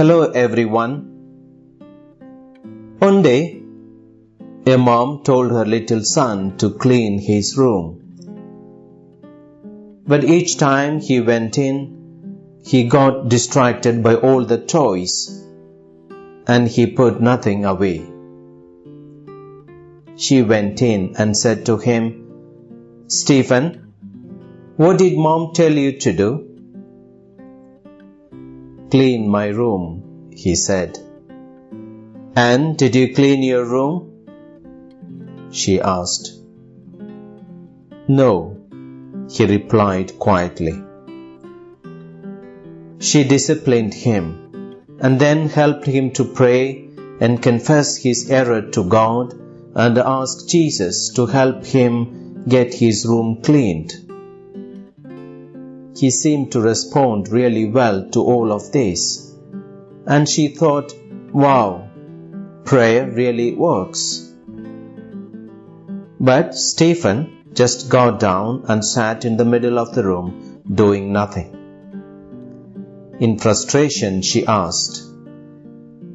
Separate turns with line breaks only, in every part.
Hello everyone. One day, a mom told her little son to clean his room. But each time he went in, he got distracted by all the toys and he put nothing away. She went in and said to him, Stephen, what did mom tell you to do? Clean my room, he said. And did you clean your room? She asked. No, he replied quietly. She disciplined him and then helped him to pray and confess his error to God and ask Jesus to help him get his room cleaned. He seemed to respond really well to all of this, and she thought, wow, prayer really works. But Stephen just got down and sat in the middle of the room doing nothing. In frustration, she asked,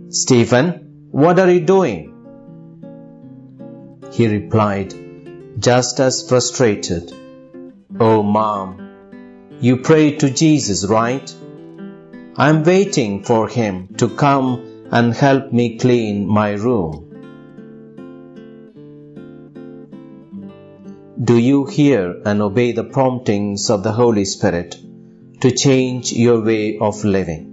Stephen, what are you doing? He replied, just as frustrated, Oh, mom, you pray to Jesus, right? I'm waiting for him to come and help me clean my room. Do you hear and obey the promptings of the Holy Spirit to change your way of living?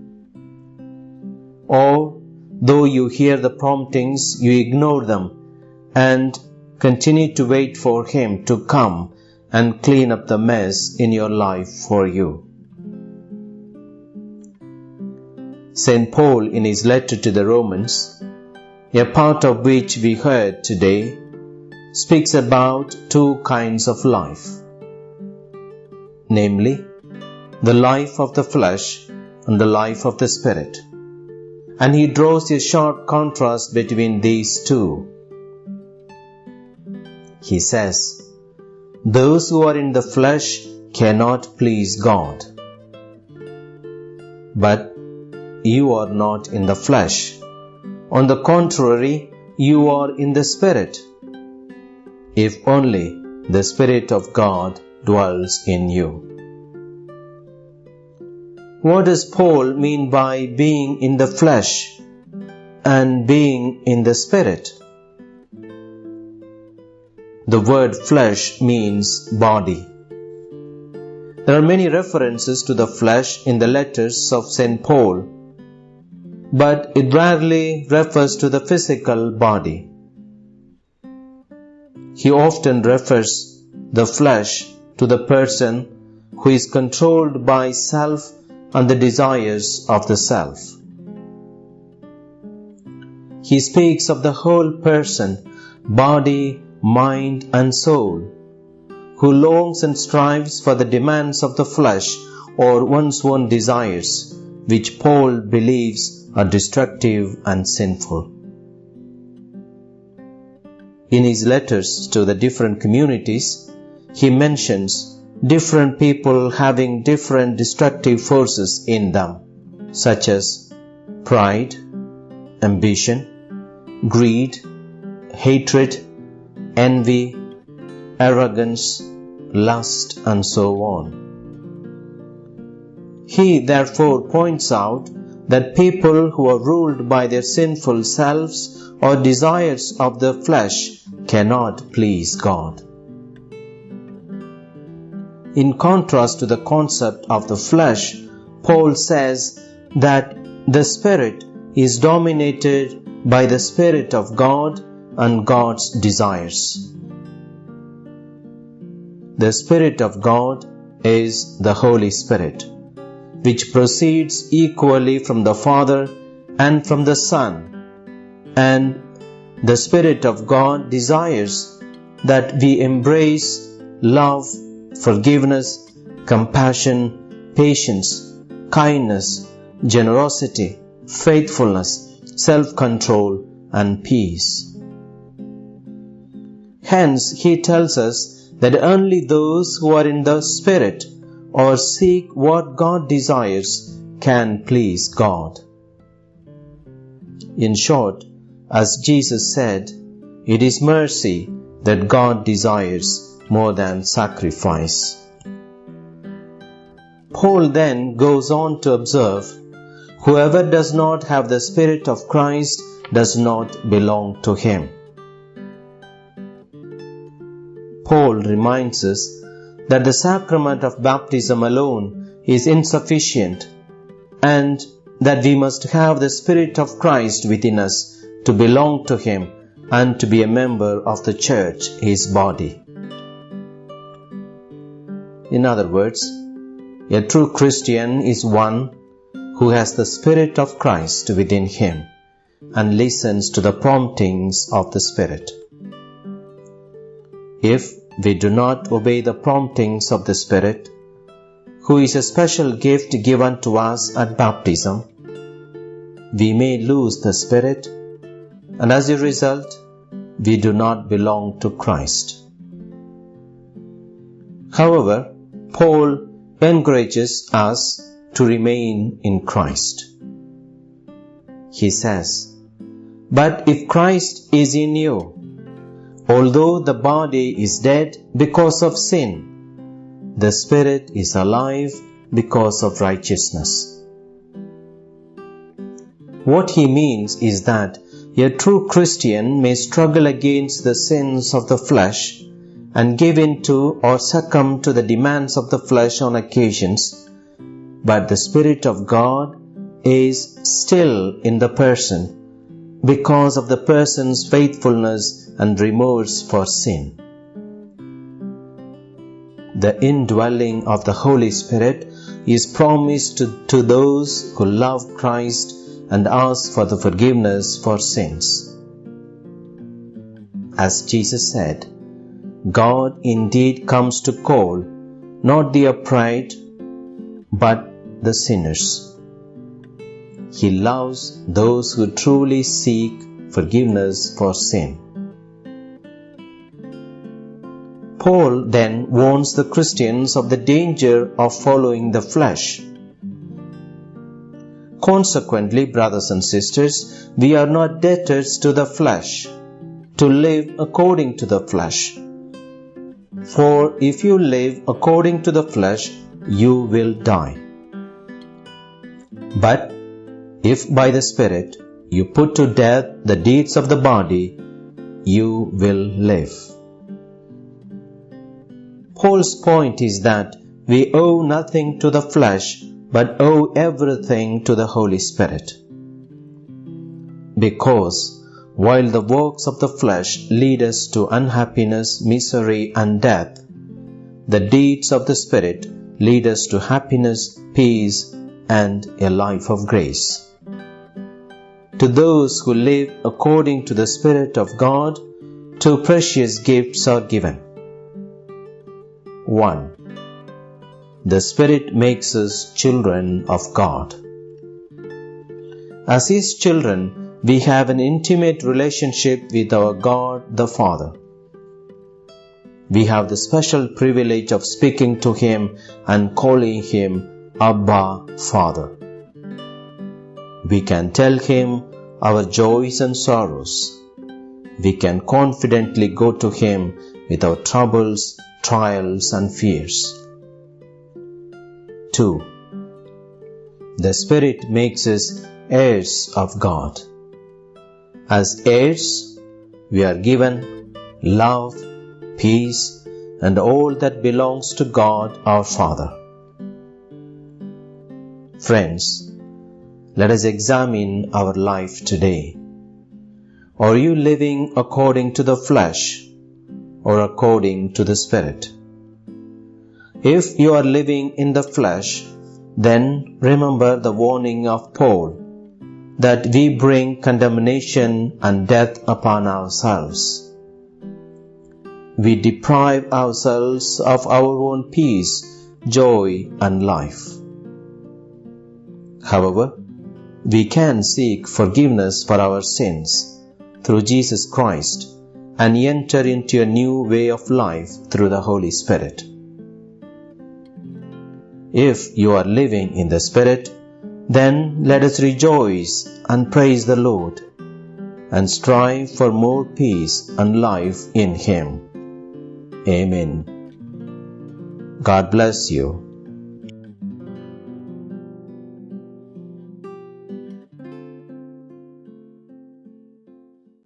Or, though you hear the promptings, you ignore them and continue to wait for Him to come and clean up the mess in your life for you. St. Paul, in his letter to the Romans, a part of which we heard today, speaks about two kinds of life namely, the life of the flesh and the life of the spirit. And he draws a sharp contrast between these two he says, Those who are in the flesh cannot please God. But you are not in the flesh. On the contrary, you are in the Spirit. If only the Spirit of God dwells in you. What does Paul mean by being in the flesh and being in the Spirit? The word flesh means body. There are many references to the flesh in the letters of St. Paul, but it rarely refers to the physical body. He often refers the flesh to the person who is controlled by self and the desires of the self. He speaks of the whole person, body, mind, and soul, who longs and strives for the demands of the flesh or one's own desires, which Paul believes are destructive and sinful. In his letters to the different communities, he mentions different people having different destructive forces in them, such as pride, ambition, greed, hatred, envy, arrogance, lust, and so on. He therefore points out that people who are ruled by their sinful selves or desires of the flesh cannot please God. In contrast to the concept of the flesh, Paul says that the Spirit is dominated by the Spirit of God and God's desires. The Spirit of God is the Holy Spirit, which proceeds equally from the Father and from the Son, and the Spirit of God desires that we embrace love, forgiveness, compassion, patience, kindness, generosity, faithfulness, self control, and peace. Hence, he tells us that only those who are in the Spirit or seek what God desires can please God. In short, as Jesus said, it is mercy that God desires more than sacrifice. Paul then goes on to observe Whoever does not have the Spirit of Christ does not belong to him. Paul reminds us that the sacrament of baptism alone is insufficient and that we must have the Spirit of Christ within us to belong to Him and to be a member of the church, His body. In other words, a true Christian is one who has the Spirit of Christ within him and listens to the promptings of the Spirit. If we do not obey the promptings of the Spirit, who is a special gift given to us at baptism, we may lose the Spirit, and as a result, we do not belong to Christ. However, Paul encourages us to remain in Christ. He says, But if Christ is in you, although the body is dead because of sin, the spirit is alive because of righteousness. What he means is that a true Christian may struggle against the sins of the flesh and give in to or succumb to the demands of the flesh on occasions, but the Spirit of God is still in the person because of the person's faithfulness and remorse for sin. The indwelling of the Holy Spirit is promised to, to those who love Christ and ask for the forgiveness for sins. As Jesus said, God indeed comes to call not the upright but the sinners. He loves those who truly seek forgiveness for sin. Paul then warns the Christians of the danger of following the flesh Consequently, brothers and sisters, we are not debtors to the flesh, to live according to the flesh. For if you live according to the flesh, you will die. But if by the Spirit you put to death the deeds of the body, you will live. Paul's point is that we owe nothing to the flesh but owe everything to the Holy Spirit. Because while the works of the flesh lead us to unhappiness, misery, and death, the deeds of the Spirit lead us to happiness, peace, and a life of grace. To those who live according to the Spirit of God, two precious gifts are given. 1 the Spirit makes us children of God. As His children, we have an intimate relationship with our God the Father. We have the special privilege of speaking to Him and calling Him Abba Father. We can tell Him our joys and sorrows. We can confidently go to Him with our troubles, trials, and fears. 2. The Spirit makes us heirs of God. As heirs, we are given love, peace, and all that belongs to God our Father. Friends, let us examine our life today. Are you living according to the flesh or according to the Spirit? If you are living in the flesh, then remember the warning of Paul that we bring condemnation and death upon ourselves. We deprive ourselves of our own peace, joy, and life. However, we can seek forgiveness for our sins through Jesus Christ and enter into a new way of life through the Holy Spirit. If you are living in the Spirit, Then let us rejoice and praise the Lord and strive for more peace and life in Him. Amen. God bless you.